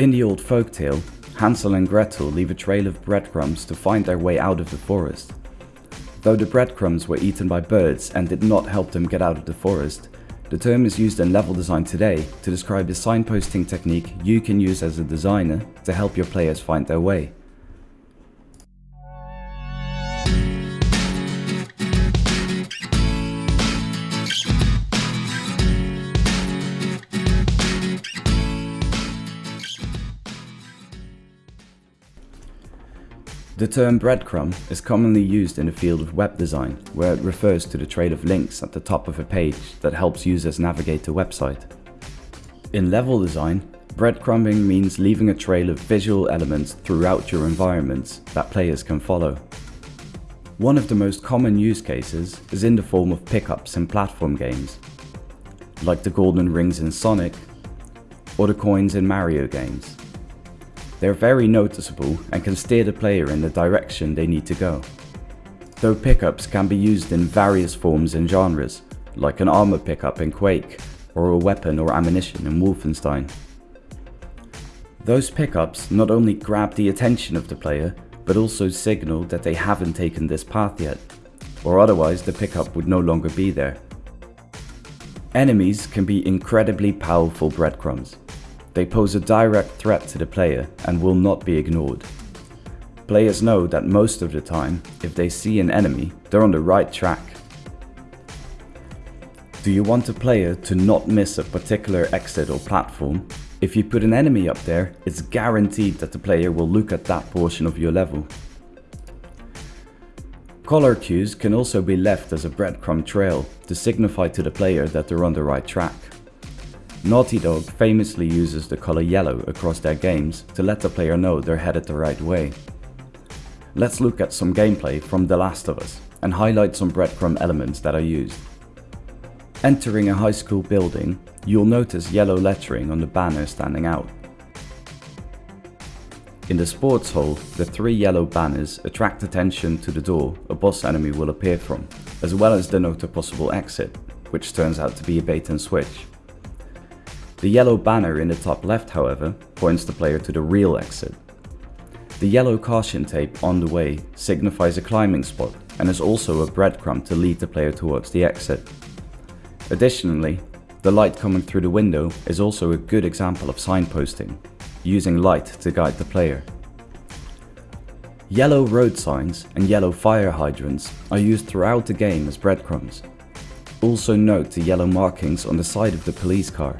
In the old folktale, Hansel and Gretel leave a trail of breadcrumbs to find their way out of the forest. Though the breadcrumbs were eaten by birds and did not help them get out of the forest, the term is used in level design today to describe the signposting technique you can use as a designer to help your players find their way. The term breadcrumb is commonly used in the field of web design, where it refers to the trail of links at the top of a page that helps users navigate the website. In level design, breadcrumbing means leaving a trail of visual elements throughout your environments that players can follow. One of the most common use cases is in the form of pickups in platform games, like the golden rings in Sonic or the coins in Mario games. They're very noticeable and can steer the player in the direction they need to go. Though pickups can be used in various forms and genres, like an armor pickup in Quake, or a weapon or ammunition in Wolfenstein. Those pickups not only grab the attention of the player, but also signal that they haven't taken this path yet, or otherwise the pickup would no longer be there. Enemies can be incredibly powerful breadcrumbs, they pose a direct threat to the player and will not be ignored. Players know that most of the time, if they see an enemy, they're on the right track. Do you want a player to not miss a particular exit or platform? If you put an enemy up there, it's guaranteed that the player will look at that portion of your level. Color cues can also be left as a breadcrumb trail to signify to the player that they're on the right track. Naughty Dog famously uses the color yellow across their games to let the player know they're headed the right way. Let's look at some gameplay from The Last of Us and highlight some breadcrumb elements that are used. Entering a high school building, you'll notice yellow lettering on the banner standing out. In the sports hall, the three yellow banners attract attention to the door a boss enemy will appear from, as well as denote a possible exit, which turns out to be a bait and switch. The yellow banner in the top left, however, points the player to the real exit. The yellow caution tape on the way signifies a climbing spot and is also a breadcrumb to lead the player towards the exit. Additionally, the light coming through the window is also a good example of signposting, using light to guide the player. Yellow road signs and yellow fire hydrants are used throughout the game as breadcrumbs. Also note the yellow markings on the side of the police car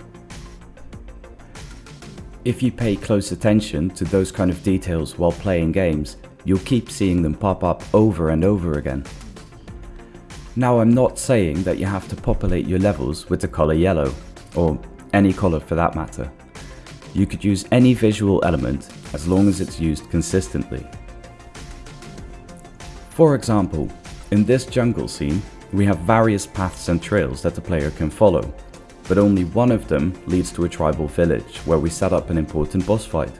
if you pay close attention to those kind of details while playing games, you'll keep seeing them pop up over and over again. Now I'm not saying that you have to populate your levels with the color yellow, or any color for that matter. You could use any visual element as long as it's used consistently. For example, in this jungle scene, we have various paths and trails that the player can follow, but only one of them leads to a tribal village where we set up an important boss fight.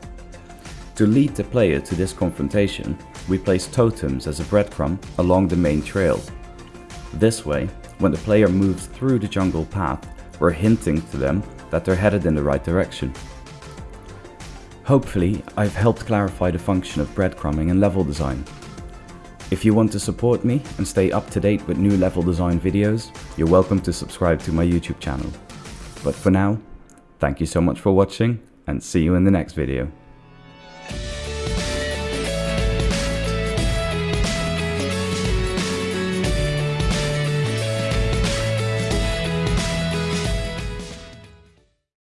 To lead the player to this confrontation, we place totems as a breadcrumb along the main trail. This way, when the player moves through the jungle path, we're hinting to them that they're headed in the right direction. Hopefully, I've helped clarify the function of breadcrumbing in level design. If you want to support me and stay up to date with new level design videos, you're welcome to subscribe to my YouTube channel. But for now, thank you so much for watching and see you in the next video.